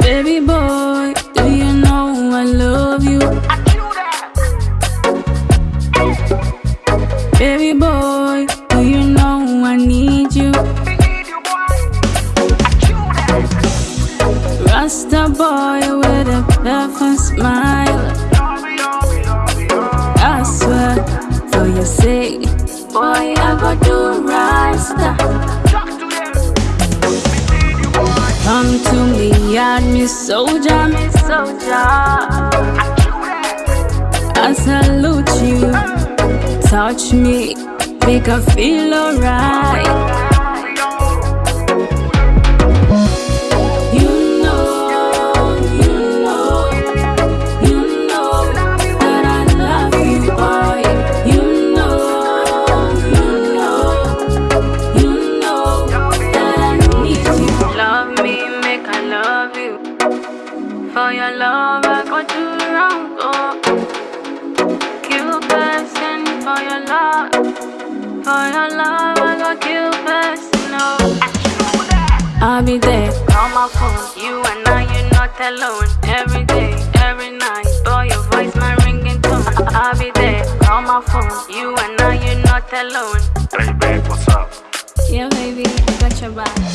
Baby, boy, do you know I told you. Baby boy, Rasta boy with a perfect smile. I swear, for your sake, boy, I go do Rasta. Come to me, me soldier, me soldier. I. I salute you, touch me, make I feel alright. Your love, I go do wrong. Oh. Kill person for your love. For your love, I go kill person. Oh. I'll be there on my phone. You and I, you're not alone. Every day, every night. Boy, your voice, my ringing tone. I'll be there on my phone. You and I, you're not alone. Baby, what's up? Yeah, baby, I got your back. You